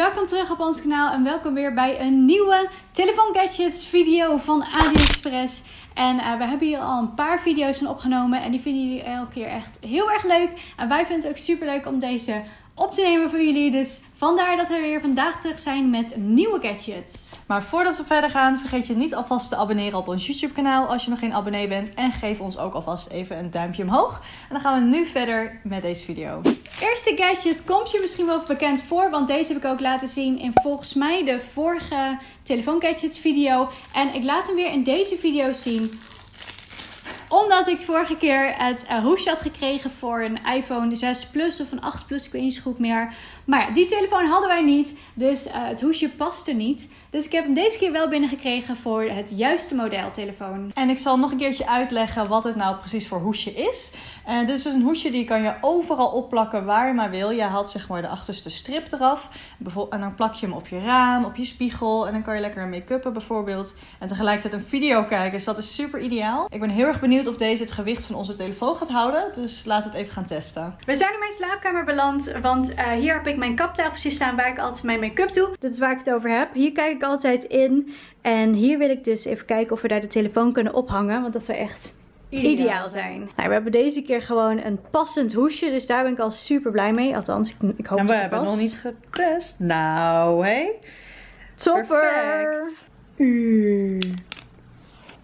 welkom terug op ons kanaal en welkom weer bij een nieuwe telefoon gadgets video van AliExpress. En uh, we hebben hier al een paar video's van opgenomen en die vinden jullie elke keer echt heel erg leuk. En wij vinden het ook super leuk om deze op te nemen voor jullie. Dus vandaar dat we weer vandaag terug zijn met nieuwe gadgets. Maar voordat we verder gaan, vergeet je niet alvast te abonneren op ons YouTube kanaal als je nog geen abonnee bent. En geef ons ook alvast even een duimpje omhoog. En dan gaan we nu verder met deze video. Eerste gadget komt je misschien wel bekend voor, want deze heb ik ook laten zien in volgens mij de vorige telefoon gadgets video. En ik laat hem weer in deze video zien omdat ik vorige keer het uh, hoesje had gekregen voor een iPhone 6 Plus of een 8 Plus. Ik weet niet zo goed meer. Maar ja, die telefoon hadden wij niet. Dus uh, het hoesje paste niet. Dus ik heb hem deze keer wel binnengekregen voor het juiste model telefoon. En ik zal nog een keertje uitleggen wat het nou precies voor hoesje is. En dit is dus een hoesje die kan je overal opplakken waar je maar wil. Je haalt zeg maar de achterste strip eraf. En dan plak je hem op je raam, op je spiegel. En dan kan je lekker make-uppen bijvoorbeeld. En tegelijkertijd een video kijken. Dus dat is super ideaal. Ik ben heel erg benieuwd of deze het gewicht van onze telefoon gaat houden. Dus laten we het even gaan testen. We zijn in mijn slaapkamer beland. Want uh, hier heb ik mijn kaptafeltje staan waar ik altijd mijn make-up doe. Dit is waar ik het over heb. Hier kijk ik altijd in. En hier wil ik dus even kijken of we daar de telefoon kunnen ophangen. Want dat zou echt ideaal, ideaal zijn. Nou, we hebben deze keer gewoon een passend hoesje. Dus daar ben ik al super blij mee. Althans, ik, ik hoop en we hebben het nog niet getest. Nou, hé. Hey. Topper. Perfect.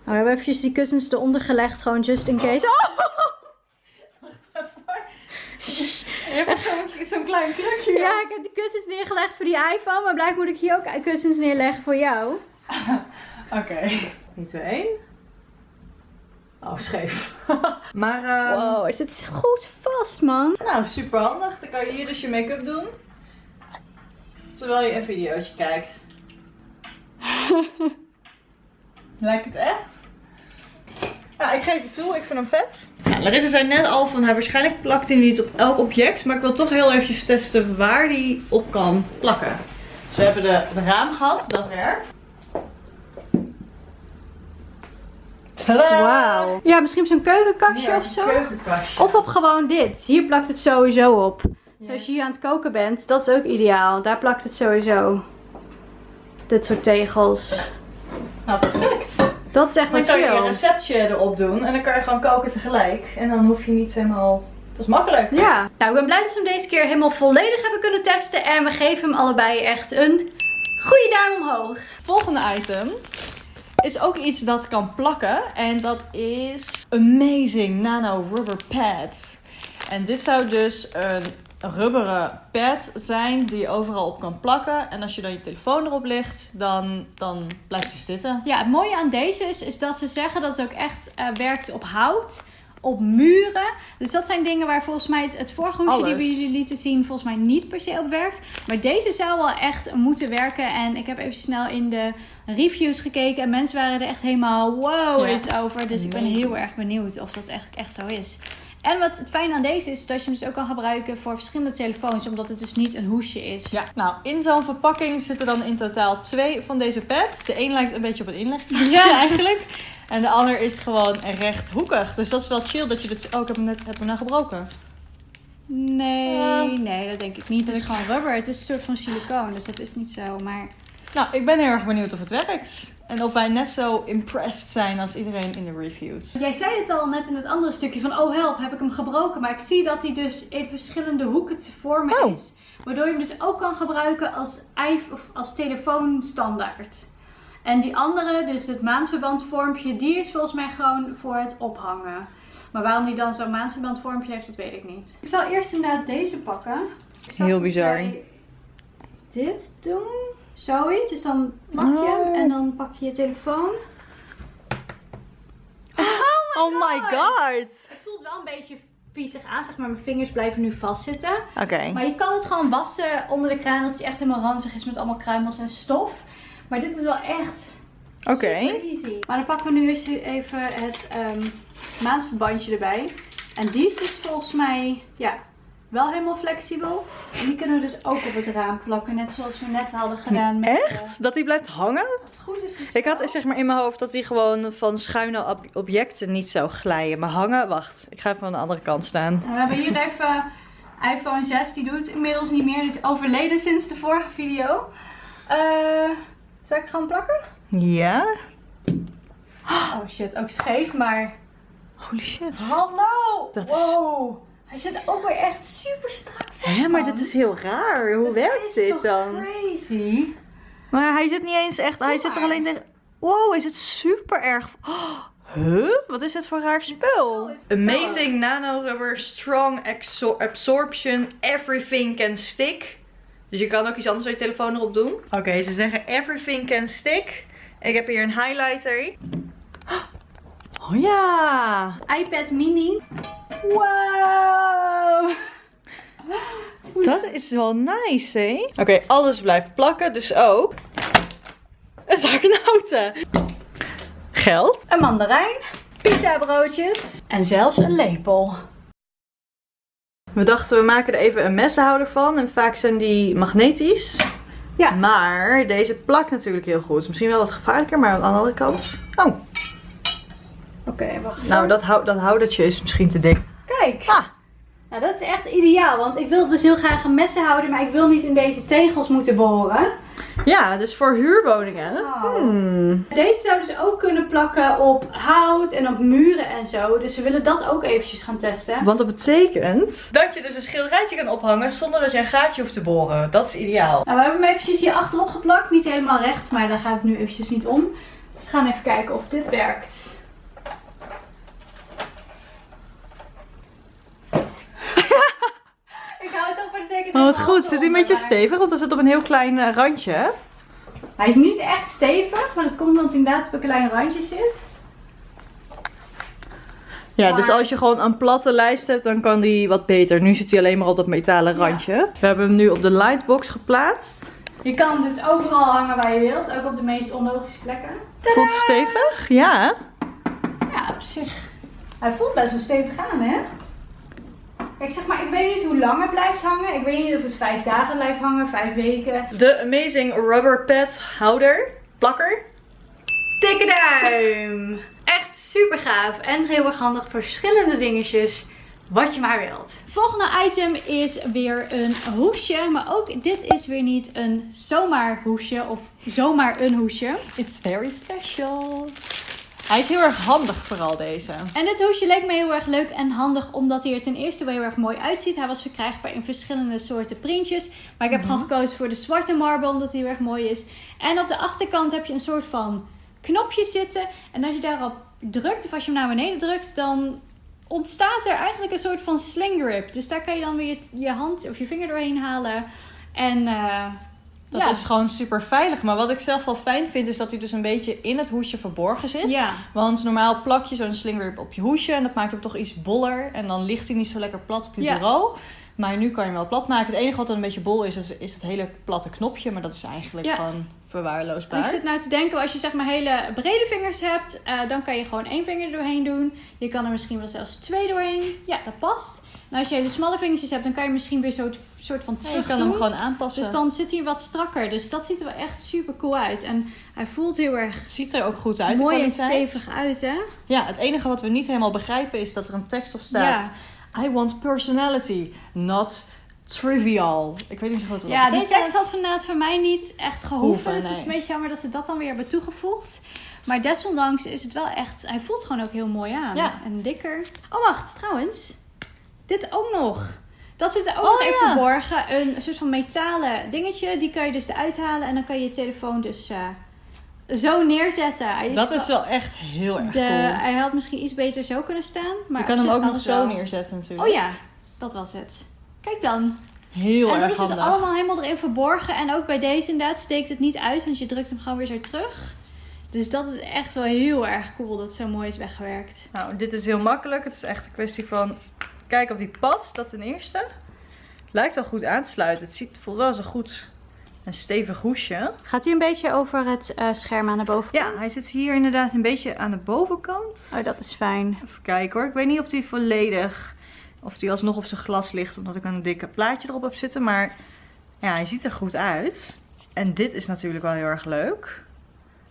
We hebben eventjes die kussens eronder gelegd. Gewoon just in case. Oh! Je hebt zo'n zo klein krukje. Ja, ik heb die kussens neergelegd voor die iPhone. Maar blijkbaar moet ik hier ook kussens neerleggen voor jou. Oké. Okay. 3, 2, 1. Oh, scheef. maar, um... Wow, is het goed vast, man. Nou, super handig. Dan kan je hier dus je make-up doen. Terwijl je een videootje kijkt. Lijkt het echt? Ja, ik geef het toe. Ik vind hem vet. Ja, Larissa zei net al van, hij waarschijnlijk plakt hij niet op elk object. Maar ik wil toch heel eventjes testen waar hij op kan plakken. Dus we hebben de, het raam gehad. Dat werkt. Wauw. Ja, misschien zo'n keukenkastje ja, of zo. Keukenkastje. Of op gewoon dit. Hier plakt het sowieso op. Ja. Zoals je hier aan het koken bent, dat is ook ideaal. Daar plakt het sowieso. Dit soort tegels. Nou, perfect. Dat is echt Dan kan je een receptje erop doen en dan kan je gewoon koken tegelijk. En dan hoef je niet helemaal... Dat is makkelijk. Ja. Nou, ik ben blij dat we hem deze keer helemaal volledig hebben kunnen testen. En we geven hem allebei echt een goede duim omhoog. Volgende item is ook iets dat kan plakken. En dat is Amazing Nano Rubber Pad. En dit zou dus een rubberen pad zijn die je overal op kan plakken. En als je dan je telefoon erop legt, dan, dan blijft hij zitten. Ja, het mooie aan deze is, is dat ze zeggen dat het ook echt uh, werkt op hout. Op muren. Dus dat zijn dingen waar volgens mij het, het vorige hoesje die we jullie lieten zien, volgens mij niet per se op werkt. Maar deze zou wel echt moeten werken. En ik heb even snel in de reviews gekeken. En mensen waren er echt helemaal wow is over. Dus ik ben heel erg benieuwd of dat eigenlijk echt zo is. En wat het fijne aan deze is, dat je hem dus ook kan gebruiken voor verschillende telefoons, omdat het dus niet een hoesje is. Ja, nou, in zo'n verpakking zitten dan in totaal twee van deze pads. De een lijkt een beetje op een inleg ja. eigenlijk. En de ander is gewoon rechthoekig. Dus dat is wel chill dat je dit... Oh, ik heb hem net heb hem nou gebroken. Nee, nee, dat denk ik niet. Het is gewoon rubber. Het is een soort van silicoon, dus dat is niet zo. Maar nou, ik ben heel erg benieuwd of het werkt. En of wij net zo impressed zijn als iedereen in de reviews. Jij zei het al net in het andere stukje van, oh help, heb ik hem gebroken. Maar ik zie dat hij dus in verschillende hoeken te vormen oh. is. Waardoor je hem dus ook kan gebruiken als, of als telefoonstandaard. En die andere, dus het maandverbandvormpje, die is volgens mij gewoon voor het ophangen. Maar waarom die dan zo'n maandverbandvormpje heeft, dat weet ik niet. Ik zal eerst inderdaad deze pakken. Heel bizar. Dit doen. Zoiets. Dus dan plak je hem oh. en dan pak je je telefoon. Oh my, oh my god. Het voelt wel een beetje viezig aan, zeg maar. Mijn vingers blijven nu vastzitten. Oké. Maar je kan het gewoon wassen onder de kraan als die echt helemaal ranzig is met allemaal kruimels en stof. Maar dit is wel echt Oké. Okay. easy. Maar dan pakken we nu eens even het um, maandverbandje erbij. En die is dus volgens mij, ja, wel helemaal flexibel. En die kunnen we dus ook op het raam plakken. Net zoals we net hadden gedaan. Met, Echt? dat die blijft hangen? Als het goed is. Dus ik had zeg maar in mijn hoofd dat die gewoon van schuine objecten niet zou glijden. Maar hangen, wacht. Ik ga even aan de andere kant staan. we hebben hier even iPhone 6 die doet inmiddels niet meer. Die is overleden sinds de vorige video. Uh, zal ik gewoon plakken? Ja. Oh shit, ook scheef, maar... Holy shit. Hallo! Dat wow. Hij zit ook weer echt super strak vast. Ja, maar dit is heel raar. Hoe werkt dit dan? crazy. Maar hij zit niet eens echt... hij zit er alleen tegen... Wow, is het super erg... Oh, huh? Wat is dit voor raar spul? Amazing nano rubber, strong absorption, everything can stick. Dus je kan ook iets anders op je telefoon erop doen. Oké, ze zeggen everything can stick. Ik heb hier een highlighter. Oh ja! iPad mini. Wow! Dat is wel nice, hè? Oké, alles blijft plakken, dus ook een zak noten. Geld. Een mandarijn. Pita broodjes. En zelfs een lepel. We dachten we maken er even een messenhouder van. En vaak zijn die magnetisch. Ja. Maar deze plakt natuurlijk heel goed. Misschien wel wat gevaarlijker, maar aan de andere kant... Oh. Oké, wacht. Nou, dat, hou dat houdertje is misschien te dik. Kijk. Ah. Nou, dat is echt ideaal. Want ik wil dus heel graag een messenhouder, maar ik wil niet in deze tegels moeten boren. Ja, dus voor huurwoningen. Hmm. Deze zouden ze ook kunnen plakken op hout en op muren en zo. Dus we willen dat ook eventjes gaan testen. Want dat betekent dat je dus een schilderijtje kan ophangen zonder dat je een gaatje hoeft te boren. Dat is ideaal. Nou, we hebben hem eventjes hier achterop geplakt. Niet helemaal recht, maar daar gaat het nu eventjes niet om. Dus we gaan even kijken of dit werkt. Ik hou het op voor de zekerheid. Oh, wat goed. Zit hij een beetje stevig? Want hij zit op een heel klein uh, randje. Hij is niet echt stevig, maar dat komt omdat hij inderdaad op een klein randje zit. Ja, dus als je gewoon een platte lijst hebt, dan kan die wat beter. Nu zit hij alleen maar op dat metalen randje. We hebben hem nu op de lightbox geplaatst. Je kan hem dus overal hangen waar je wilt, ook op de meest onlogische plekken. Voelt het stevig? Ja. Ja, op zich. Hij voelt best wel stevig aan, hè? Kijk, zeg maar, ik weet niet hoe lang het blijft hangen. Ik weet niet of het vijf dagen blijft hangen, vijf weken. De Amazing Rubber Pad houder, plakker. Dikke duim! Echt super gaaf en heel erg handig voor verschillende dingetjes. Wat je maar wilt. Volgende item is weer een hoesje. Maar ook dit is weer niet een zomaar hoesje of zomaar een hoesje. It's very special. Hij is heel erg handig vooral deze. En dit hoesje leek me heel erg leuk en handig omdat hij er ten eerste wel heel erg mooi uitziet. Hij was verkrijgbaar in verschillende soorten printjes. Maar ik heb gewoon mhm. gekozen voor de zwarte marble omdat hij heel erg mooi is. En op de achterkant heb je een soort van knopje zitten. En als je daarop drukt of als je hem naar beneden drukt dan ontstaat er eigenlijk een soort van sling grip. Dus daar kan je dan weer je, hand of je vinger doorheen halen. En uh, dat is gewoon super veilig. Maar wat ik zelf wel fijn vind, is dat hij dus een beetje in het hoesje verborgen zit. Ja. Want normaal plak je zo'n slingerwip op je hoesje en dat maakt hem toch iets boller. En dan ligt hij niet zo lekker plat op je bureau. Maar nu kan je hem wel plat maken. Het enige wat dan een beetje bol is, is, is het hele platte knopje. Maar dat is eigenlijk gewoon verwaarloosbaar. Ik zit nou te denken, als je zeg maar hele brede vingers hebt, uh, dan kan je gewoon één vinger doorheen doen. Je kan er misschien wel zelfs twee doorheen. Ja, dat past. Nou, als je hele smalle vingertjes hebt, dan kan je misschien weer zo'n soort van terug Je kan hem gewoon aanpassen. Dus dan zit hij wat strakker. Dus dat ziet er wel echt super cool uit. En hij voelt heel erg... Het ziet er ook goed uit. Mooi en stevig uit, hè? Ja, het enige wat we niet helemaal begrijpen is dat er een tekst op staat. I want personality, not trivial. Ik weet niet zo goed wat ja, die tekst had inderdaad voor mij niet echt gehoeven. dus het is een beetje jammer dat ze dat dan weer hebben toegevoegd. Maar desondanks is het wel echt... Hij voelt gewoon ook heel mooi aan. Ja. En dikker. Oh, wacht. Trouwens. Dit ook nog. Dat zit er ook oh, nog even verborgen. Een soort van metalen dingetje. Die kan je dus eruit halen. En dan kan je je telefoon dus... Uh, zo neerzetten. dat is wel echt heel erg de, cool. Hij had misschien iets beter zo kunnen staan. Maar je kan hem ook nog zo neerzetten natuurlijk. Oh ja, dat was het. Kijk dan. Heel en erg handig. En dat is dus allemaal helemaal erin verborgen. En ook bij deze inderdaad steekt het niet uit. Want je drukt hem gewoon weer zo terug. Dus dat is echt wel heel erg cool dat het zo mooi is weggewerkt. Nou, dit is heel makkelijk. Het is echt een kwestie van kijken of die past. Dat ten eerste. Het lijkt wel goed aan te sluiten. Het ziet, voelt wel zo goed een stevig hoesje. Gaat hij een beetje over het uh, scherm aan de bovenkant? Ja, hij zit hier inderdaad een beetje aan de bovenkant. Oh, dat is fijn. Even kijken hoor. Ik weet niet of hij volledig, of die alsnog op zijn glas ligt, omdat ik een dikke plaatje erop heb zitten. Maar ja, hij ziet er goed uit. En dit is natuurlijk wel heel erg leuk.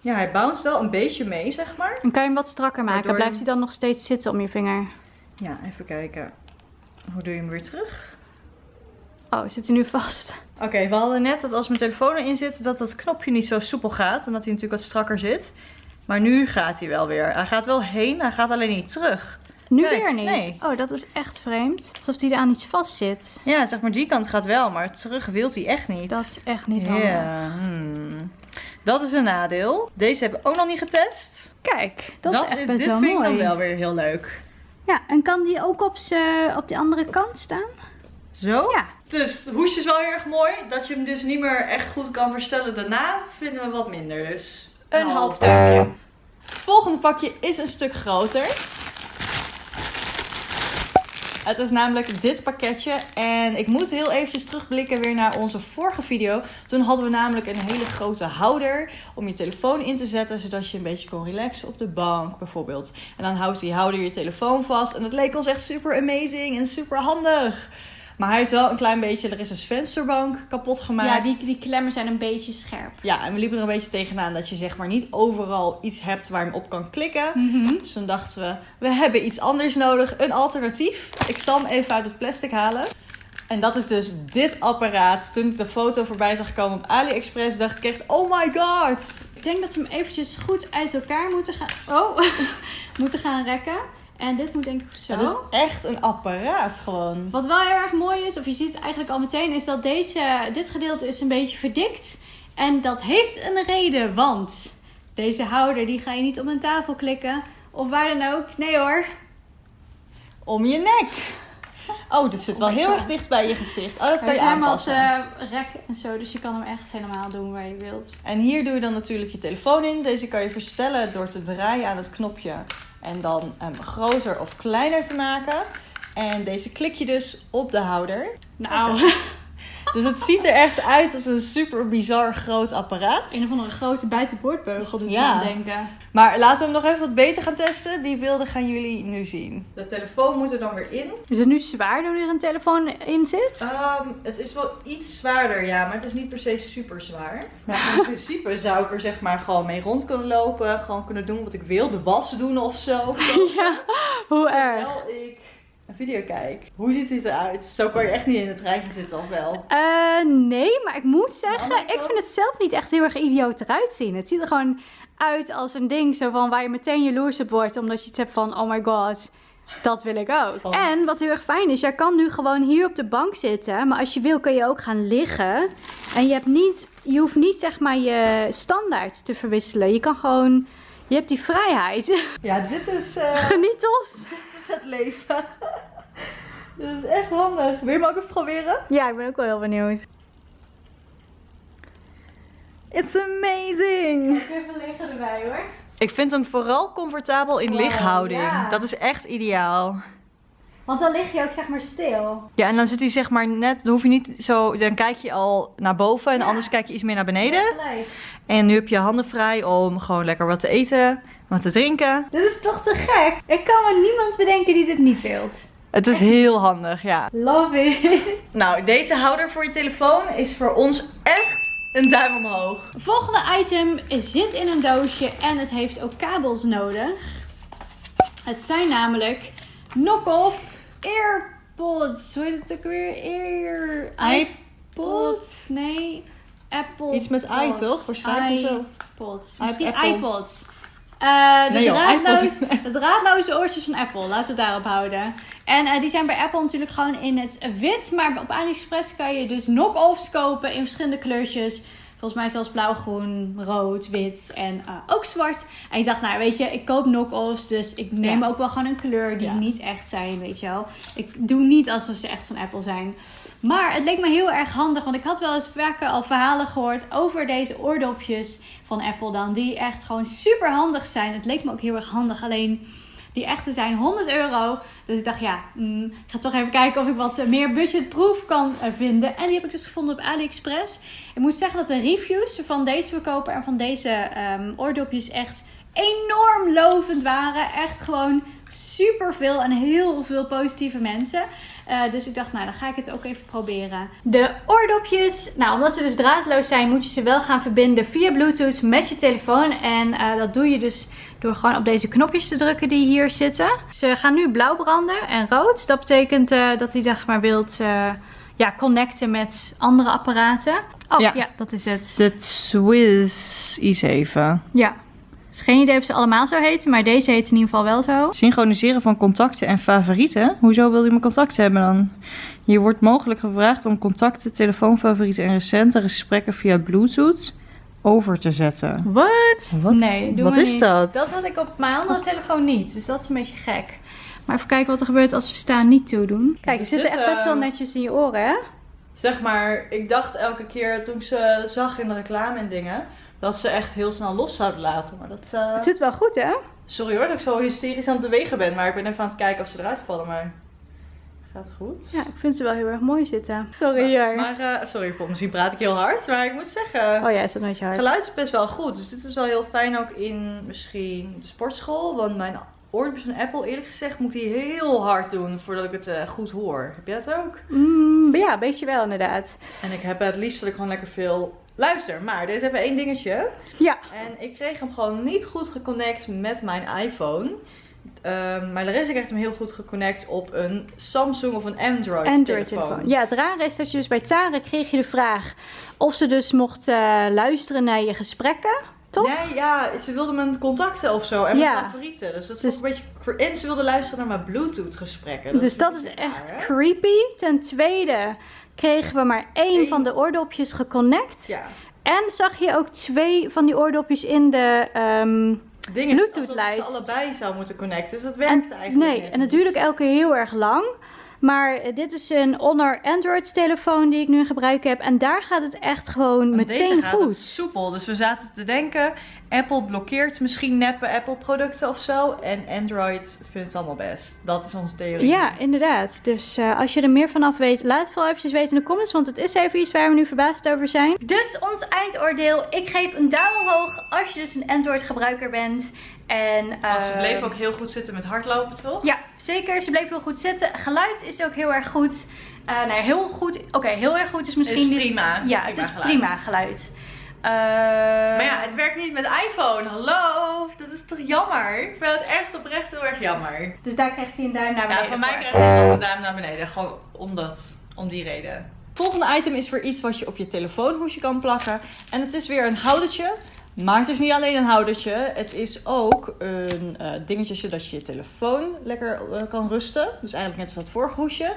Ja, hij bounce wel een beetje mee, zeg maar. En kan je hem wat strakker maken? Blijft hij dan nog steeds zitten om je vinger? Ja, even kijken. Hoe doe je hem weer terug? Oh, zit hij nu vast? Oké, we hadden net dat als mijn telefoon erin zit, dat dat knopje niet zo soepel gaat. Omdat hij natuurlijk wat strakker zit. Maar nu gaat hij wel weer. Hij gaat wel heen, hij gaat alleen niet terug. Nu Kijk, weer niet. nee. Oh, dat is echt vreemd. Alsof hij er aan iets vast zit. Ja, zeg maar die kant gaat wel, maar terug wil hij echt niet. Dat is echt niet Ja, handig. hmm. Dat is een nadeel. Deze hebben we ook nog niet getest. Kijk, dat, is echt best dit wel vind ik mooi. dan wel weer heel leuk. Ja, en kan die ook op, z'n- op die andere kant staan? Zo? Ja. Dus de hoesje is wel heel erg mooi. Dat je hem dus niet meer echt goed kan verstellen daarna, vinden we wat minder. Dus Een half duimpje. Het volgende pakje is een stuk groter. Het is namelijk dit pakketje. En ik moet heel eventjes terugblikken weer naar onze vorige video. Toen hadden we namelijk een hele grote houder om je telefoon in te zetten. Zodat je een beetje kon relaxen op de bank bijvoorbeeld. En dan houdt die houder je telefoon vast. En dat leek ons echt super amazing en super handig. Maar hij heeft wel een klein beetje, er is een vensterbank kapot gemaakt. Ja, die, die klemmen zijn een beetje scherp. Ja, en we liepen er een beetje tegenaan dat je zeg maar niet overal iets hebt waar je hem op kan klikken. Mhm. Dus toen dachten we, we hebben iets anders nodig, een alternatief. Ik zal hem even uit het plastic halen. En dat is dus dit apparaat. Toen ik de foto voorbij zag komen op AliExpress, dacht ik echt, oh my god. Ik denk dat we hem eventjes goed uit elkaar moeten gaan, oh, moeten gaan rekken. En dit moet denk ik zo. Het is echt een apparaat gewoon. Wat wel heel erg mooi is, of je ziet het eigenlijk al meteen, is dat deze, dit gedeelte is een beetje verdikt. En dat heeft een reden, want deze houder die ga je niet op een tafel klikken. Of waar dan ook. Nee hoor. Om je nek. Oh, dit zit wel heel erg dicht bij je gezicht. Oh, dat kan Hij je is helemaal aanpassen. eh, rek en zo, dus je kan hem echt helemaal doen waar je wilt. En hier doe je dan natuurlijk je telefoon in. Deze kan je verstellen door te draaien aan het knopje. En dan hem groter of kleiner te maken. En deze klik je dus op de houder. Nou, Dus het ziet er echt uit als een super bizar groot apparaat. een of andere grote buitenboordbeugel doet Ja. me aan denken. Maar laten we hem nog even wat beter gaan testen. Die beelden gaan jullie nu zien. De telefoon moet er dan weer in. Is het nu zwaar doordat er een telefoon in zit? Ehm, het is wel iets zwaarder, ja, maar het is niet per se super zwaar. Maar in principe zou ik er zeg maar gewoon mee rond kunnen lopen. Gewoon kunnen doen wat ik wil. De was doen of zo. ja, hoe erg. Terwijl ik een video kijk. Hoe ziet dit eruit? Zo kan je echt niet in de trein gaan zitten, of wel? Eh, nee, maar ik moet zeggen, ik vind het zelf niet echt heel erg idioot eruit zien. Het ziet er gewoon uit als een ding zo van waar je meteen jaloers op wordt, omdat je het hebt van, oh my god, dat wil ik ook. Oh. En wat heel erg fijn is, jij kan nu gewoon hier op de bank zitten, maar als je wil kun je ook gaan liggen. En je, hebt niet, je hoeft niet zeg maar je standaard te verwisselen. Je kan gewoon, je hebt die vrijheid. Ja, dit is, eh, Geniet ons. dit is het leven. dit is echt handig. Wil je hem ook even proberen? Ja, ik ben ook wel heel benieuwd. It's amazing! Even liggen erbij hoor. Ik vind hem vooral comfortabel in Wow, lichthouding. ja. Dat is echt ideaal. Want dan lig je ook zeg maar stil. Ja, en dan zit hij zeg maar net, dan hoef je niet zo, dan kijk je al naar boven en Ja. anders kijk je iets meer naar beneden. En nu heb je handen vrij om gewoon lekker wat te eten, wat te drinken. Dit is toch te gek? Ik kan me niemand bedenken die dit niet wilt. Het is heel handig, ja. Love it. Nou, deze houder voor je telefoon is voor ons echt een duim omhoog. Volgende item zit in een doosje en het heeft ook kabels nodig. Het zijn namelijk knock-off AirPods. Hoe heet het ook weer? Ear... iPods? Nee. Apple. Iets met i, toch? Waarschijnlijk of zo. iPods. Misschien Apple. iPods. Eh, de, Nee, draadloos, de draadloze oortjes van Apple. Laten we het daarop houden. En eh, die zijn bij Apple natuurlijk gewoon in het wit. Maar op AliExpress kan je dus knock-offs kopen in verschillende kleurtjes. Volgens mij zelfs blauw, groen, rood, wit en eh, ook zwart. En ik dacht, nou weet je, ik koop knock-offs. Dus ik neem Ja. ook wel gewoon een kleur die Ja. niet echt zijn, weet je wel. Ik doe niet alsof ze echt van Apple zijn. Maar het leek me heel erg handig. Want ik had wel eens vaker al verhalen gehoord over deze oordopjes van Apple dan. Die echt gewoon super handig zijn. Het leek me ook heel erg handig. Alleen die echte zijn 100 euro. Dus ik dacht, ja, mm, ik ga toch even kijken of ik wat meer budgetproof kan eh, vinden. En die heb ik dus gevonden op AliExpress. Ik moet zeggen dat de reviews van deze verkoper en van deze ehm, oordopjes echt enorm lovend waren. Echt gewoon super veel en heel veel positieve mensen. Eh, dus ik dacht, nou dan ga ik het ook even proberen. De oordopjes, nou omdat ze dus draadloos zijn, moet je ze wel gaan verbinden via Bluetooth met je telefoon. En eh, dat doe je dus door gewoon op deze knopjes te drukken die hier zitten. Ze gaan nu blauw branden en rood. Dat betekent eh, dat hij zeg maar wilt, ja, connecten met andere apparaten. Oh Ja. ja, dat is het. De Swiss i7. Ja. Dus geen idee of ze allemaal zo heten, maar deze heet in ieder geval wel zo. Synchroniseren van contacten en favorieten. Hoezo wil je mijn contacten hebben dan? Je wordt mogelijk gevraagd om contacten, telefoonfavorieten en recente gesprekken via Bluetooth over te zetten. Wat? Wat? Nee, doen Wat is niet. dat? Dat had ik op mijn andere telefoon niet, dus dat is een beetje gek. Maar even kijken wat er gebeurt als we staan niet toedoen. Kijk, Er ze zitten zit, echt best wel eh, netjes in je oren, hè? Zeg maar, ik dacht elke keer toen ik ze zag in de reclame en dingen, dat ze echt heel snel los zouden laten. Maar dat. eh, Het zit wel goed, hè? Sorry hoor dat ik zo hysterisch aan het bewegen ben, maar ik ben even aan het kijken of ze eruit vallen. Maar gaat goed. Ja, ik vind ze wel heel erg mooi zitten. Sorry, hier. Maar, eh, sorry, voor misschien praat ik heel hard, maar ik moet zeggen. Oh ja, is dat met je Het geluid is best wel goed. Dus dit is wel heel fijn ook in misschien de sportschool. Want mijn oordopjes van Apple, eerlijk gezegd, moet die heel hard doen voordat ik het eh, goed hoor. Heb jij dat ook? Mm, ja, een beetje wel inderdaad. En ik heb het liefst dat ik gewoon lekker veel luister. Maar er is even één dingetje. Ja. En ik kreeg hem gewoon niet goed geconnect met mijn iPhone. Ehm, maar ik echt hem heel goed geconnect op een Samsung of een Android, Android telefoon. telefoon. Ja, het rare is dat je dus bij Tara kreeg je de vraag of ze dus mocht eh, luisteren naar je gesprekken. Toch? Nee, ja, ze wilde mijn contacten of zo en mijn Ja. favorieten. Dus dat Dus- vond ik een beetje... En ze wilde luisteren naar mijn Bluetooth gesprekken. dus dat is echt hè? creepy. Ten tweede kregen we maar één Eén. van de oordopjes geconnect. Ja. En zag je ook twee van die oordopjes in de... ehm, Bluetooth-lijst. allebei zou moeten connecten. Dus dat en, werkt eigenlijk nee, en het niet. duurde ook elke keer heel erg lang. Maar eh, dit is een Honor Android telefoon die ik nu in gebruik heb. En daar gaat het echt gewoon Want meteen deze gaat goed. het soepel. Dus we zaten te denken, Apple blokkeert misschien neppe Apple producten of zo. En Android vindt het allemaal best. Dat is onze theorie. Ja, inderdaad. Dus eh, als je er meer vanaf weet, laat het vooral eventjes weten in de comments. Want het is even iets waar we nu verbaasd over zijn. Dus ons eindoordeel. Ik geef een duim omhoog als je dus een Android gebruiker bent. En, Maar ze bleef ook heel goed zitten met hardlopen, toch? Ja, zeker. Ze bleef heel goed zitten. Geluid is ook heel erg goed. Eh nee, heel goed. Oké, heel erg goed is misschien... Is niet- prima. Ja, Prima het is geluid. prima geluid. Eh, Maar ja, het werkt niet met iPhone. Hallo, dat is toch jammer? Ik vind het echt oprecht heel erg jammer. Dus daar krijgt hij een duim naar beneden Ja, van mij voor. krijg je gewoon een duim naar beneden. Gewoon omdat, om die reden. Volgende item is weer iets wat je op je telefoonhoesje kan plakken. En het is weer een houdertje. Maar het is niet alleen een houdertje. Het is ook een eh, dingetje zodat je je telefoon lekker eh, kan rusten. Dus eigenlijk net als dat vorige.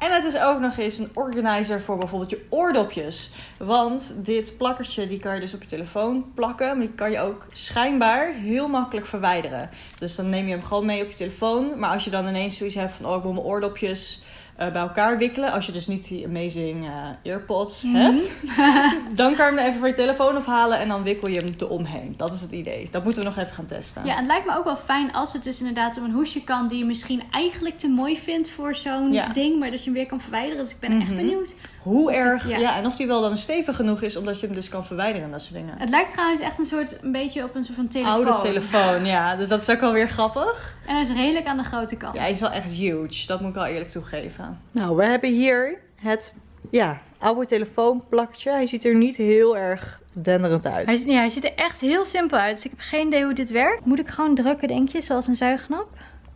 En het is ook nog eens een organizer voor bijvoorbeeld je oordopjes. Want dit plakkertje die kan je dus op je telefoon plakken. Maar die kan je ook schijnbaar heel makkelijk verwijderen. Dus dan neem je hem gewoon mee op je telefoon. Maar als je dan ineens zoiets hebt van... Oh, ik wil mijn oordopjes eh, bij elkaar wikkelen. Als je dus niet die amazing eh, earpods Mhm. hebt. dan kan je hem even van je telefoon afhalen. En dan wikkel je hem eromheen. Dat is het idee. Dat moeten we nog even gaan testen. Ja, en het lijkt me ook wel fijn als het dus inderdaad om een hoesje kan die je misschien eigenlijk te mooi vindt voor zo'n Ja. ding, maar dat je hem weer kan verwijderen. Dus ik ben echt Mhm. benieuwd. Hoe erg... ja. ja. en of die wel dan stevig genoeg is. Omdat je hem dus kan verwijderen en dat soort dingen. Het lijkt trouwens echt een soort, een beetje op een soort van telefoon. Oude telefoon, ja. Dus dat is ook wel weer grappig. En hij is redelijk aan de grote kant. Ja, hij is wel echt huge. Dat moet ik wel eerlijk toegeven. Nou, we hebben hier het ja, oude telefoonplakje. Hij ziet er niet heel erg denderend uit. Hij, ja, hij ziet er echt heel simpel uit. Dus ik heb geen idee hoe dit werkt. Moet ik gewoon drukken, denk je, zoals een zuignap?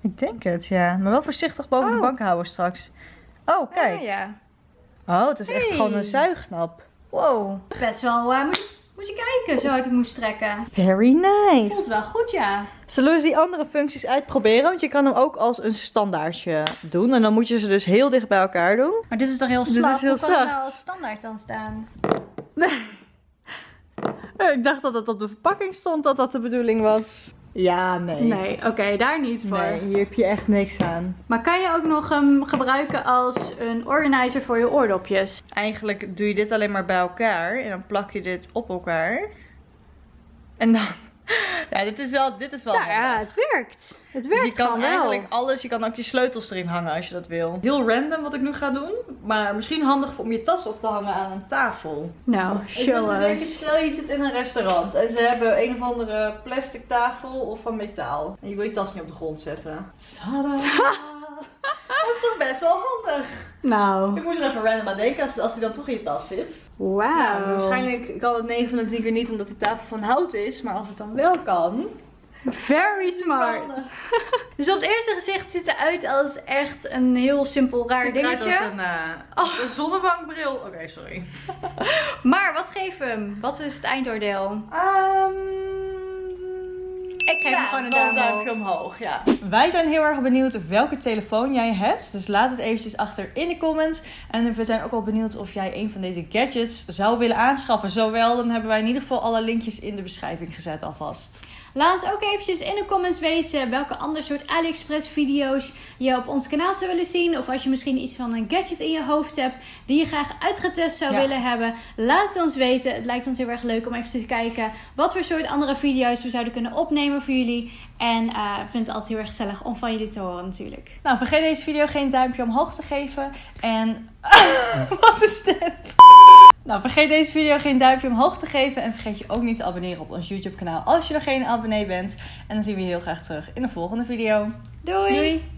Ik denk het, ja. Maar wel voorzichtig boven de Oh. bank houden straks. Oh, kijk. Ah, ja. Oh, het is echt Hey. gewoon een zuignap. Wow. Best wel, eh, moet, je- moet je kijken zo hard ik moest trekken. Very nice. Voelt wel goed, ja. Zullen we eens die andere functies uitproberen? Want je kan hem ook als een standaardje doen. En dan moet je ze dus heel dicht bij elkaar doen. Maar dit is toch heel Dit slap? is heel Hoe kan het zacht. nou als standaard dan staan? Eh, Ik dacht dat het op de verpakking stond dat dat de bedoeling was. Ja, nee. Nee, oké, daar niet voor. Nee, hier heb je echt niks aan. Maar kan je ook nog hem gebruiken als een organizer voor je oordopjes? Eigenlijk doe je dit alleen maar bij elkaar en dan plak je dit op elkaar. En dan. Ja, dit is wel, dit is wel Nou ja, het werkt. Het Dus werkt je kan wel. eigenlijk alles, je kan ook je sleutels erin hangen als je dat wil. Heel random wat ik nu ga doen, maar misschien handig om je tas op te hangen aan een tafel. Nou, show us. stel je zit in een restaurant en ze hebben een of andere plastic tafel of van metaal. En je wil je tas niet op de grond zetten. Tada! is toch best wel handig. Nou, Ik moest er even random aan denken als, als die dan toch in je tas zit. wauw. Nou, waarschijnlijk kan het 9 van de 10 keer niet omdat die tafel van hout is, maar als het dan wel kan. Very smart. dus op het eerste gezicht ziet het eruit als echt een heel simpel raar dingetje. Het als een, uh, oh. een zonnebankbril. Oké, sorry. maar wat geven? Wat is het eindoordeel? Um... Ik geef hem gewoon een duimpje, duimpje omhoog. Ja. Wij zijn heel erg benieuwd welke telefoon jij hebt. Dus laat het eventjes achter in de comments. En we zijn ook al benieuwd of jij een van deze gadgets zou willen aanschaffen. Zowel, dan hebben wij in ieder geval alle linkjes in de beschrijving gezet alvast. Laat ons ook eventjes in de comments weten welke ander soort AliExpress video's je op ons kanaal zou willen zien. Of als je misschien iets van een gadget in je hoofd hebt die je graag uitgetest zou willen hebben. Laat het ons weten. Het lijkt ons heel erg leuk om even te kijken wat voor soort andere video's we zouden kunnen opnemen voor jullie. En uh, ik vind het altijd heel erg gezellig om van jullie te horen natuurlijk. Nou, vergeet deze video geen duimpje omhoog te geven. En wat is dit? Nou, vergeet deze video geen duimpje omhoog te geven. En vergeet je ook niet te abonneren op ons YouTube kanaal als je nog geen abonnee bent. En dan zien we je heel graag terug in de volgende video. Doei! Doei.